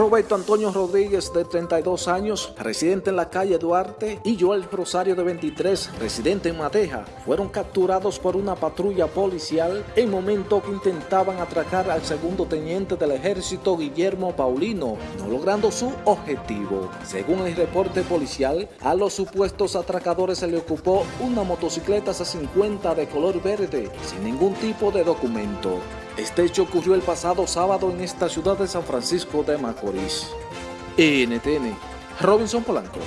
Roberto Antonio Rodríguez, de 32 años, residente en la calle Duarte, y Joel Rosario, de 23, residente en Mateja, fueron capturados por una patrulla policial en momento que intentaban atracar al segundo teniente del ejército Guillermo Paulino, no logrando su objetivo. Según el reporte policial, a los supuestos atracadores se le ocupó una motocicleta C50 de color verde, sin ningún tipo de documento. Este hecho ocurrió el pasado sábado en esta ciudad de San Francisco de Macorís. NTN, Robinson Polanco.